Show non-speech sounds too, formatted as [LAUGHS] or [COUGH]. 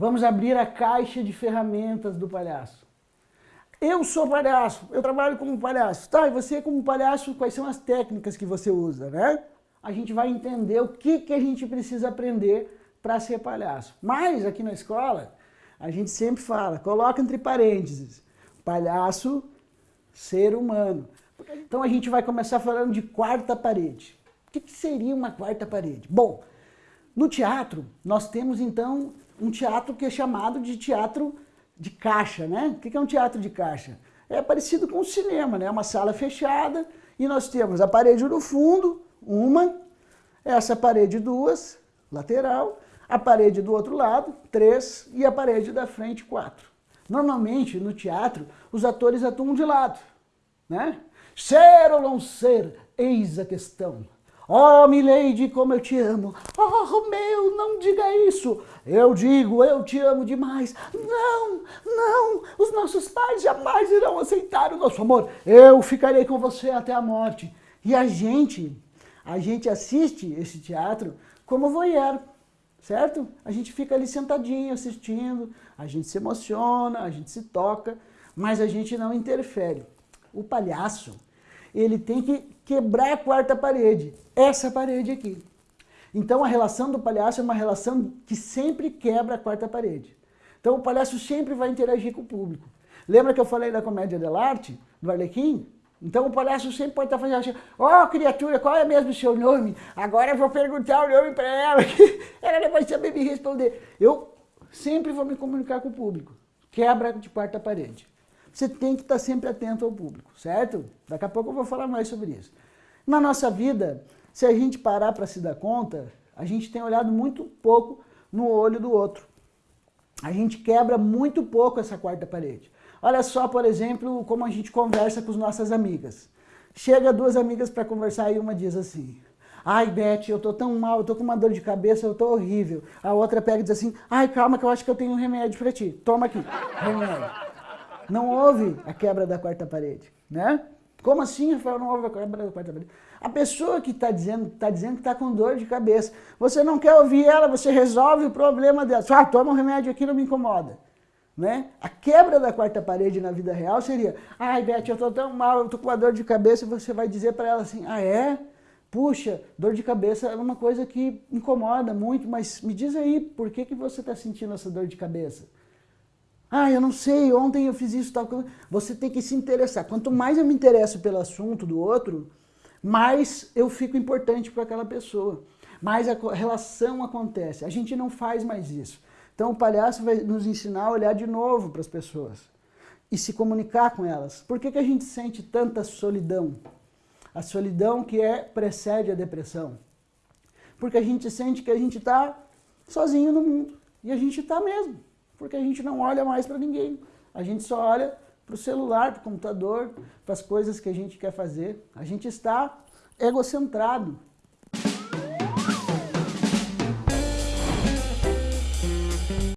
Vamos abrir a caixa de ferramentas do palhaço. Eu sou palhaço, eu trabalho como palhaço. Tá, e você como palhaço, quais são as técnicas que você usa, né? A gente vai entender o que, que a gente precisa aprender para ser palhaço. Mas aqui na escola, a gente sempre fala, coloca entre parênteses, palhaço, ser humano. Então a gente vai começar falando de quarta parede. O que, que seria uma quarta parede? Bom, no teatro, nós temos então um teatro que é chamado de teatro de caixa, né? O que é um teatro de caixa? É parecido com o cinema, né? Uma sala fechada e nós temos a parede no fundo, uma, essa parede duas, lateral, a parede do outro lado, três, e a parede da frente, quatro. Normalmente, no teatro, os atores atuam de lado, né? Ser ou não ser, eis a questão. Oh, Milady, como eu te amo. Oh, Romeu, não diga isso. Eu digo, eu te amo demais. Não, não, os nossos pais jamais irão aceitar o nosso amor. Eu ficarei com você até a morte. E a gente, a gente assiste esse teatro como voyeur, certo? A gente fica ali sentadinho assistindo, a gente se emociona, a gente se toca, mas a gente não interfere. O palhaço, ele tem que quebrar a quarta parede, essa parede aqui. Então a relação do palhaço é uma relação que sempre quebra a quarta parede. Então o palhaço sempre vai interagir com o público. Lembra que eu falei da comédia dell'arte, do Arlequim? Então o palhaço sempre pode estar fazendo assim, ó oh, criatura, qual é mesmo o seu nome? Agora eu vou perguntar o nome para ela, [LAUGHS] ela não vai saber me responder. Eu sempre vou me comunicar com o público. Quebra de quarta parede você tem que estar sempre atento ao público, certo? Daqui a pouco eu vou falar mais sobre isso. Na nossa vida, se a gente parar para se dar conta, a gente tem olhado muito pouco no olho do outro. A gente quebra muito pouco essa quarta parede. Olha só, por exemplo, como a gente conversa com as nossas amigas. Chega duas amigas para conversar e uma diz assim, Ai, Beth, eu tô tão mal, eu tô com uma dor de cabeça, eu tô horrível. A outra pega e diz assim, ai, calma que eu acho que eu tenho um remédio para ti. Toma aqui, remédio. Não houve a quebra da quarta parede, né? Como assim, Rafael, não houve a quebra da quarta parede? A pessoa que está dizendo, tá dizendo que está com dor de cabeça, você não quer ouvir ela, você resolve o problema dela. Ah, toma um remédio aqui, não me incomoda. Né? A quebra da quarta parede na vida real seria, ai, Beth, eu estou tão mal, eu estou com uma dor de cabeça, e você vai dizer para ela assim, ah, é? Puxa, dor de cabeça é uma coisa que incomoda muito, mas me diz aí, por que, que você está sentindo essa dor de cabeça? Ah, eu não sei, ontem eu fiz isso, tal. Você tem que se interessar. Quanto mais eu me interesso pelo assunto do outro, mais eu fico importante para aquela pessoa. Mais a relação acontece. A gente não faz mais isso. Então o palhaço vai nos ensinar a olhar de novo para as pessoas e se comunicar com elas. Por que, que a gente sente tanta solidão? A solidão que é precede a depressão. Porque a gente sente que a gente está sozinho no mundo. E a gente está mesmo porque a gente não olha mais para ninguém. A gente só olha para o celular, para o computador, para as coisas que a gente quer fazer. A gente está egocentrado.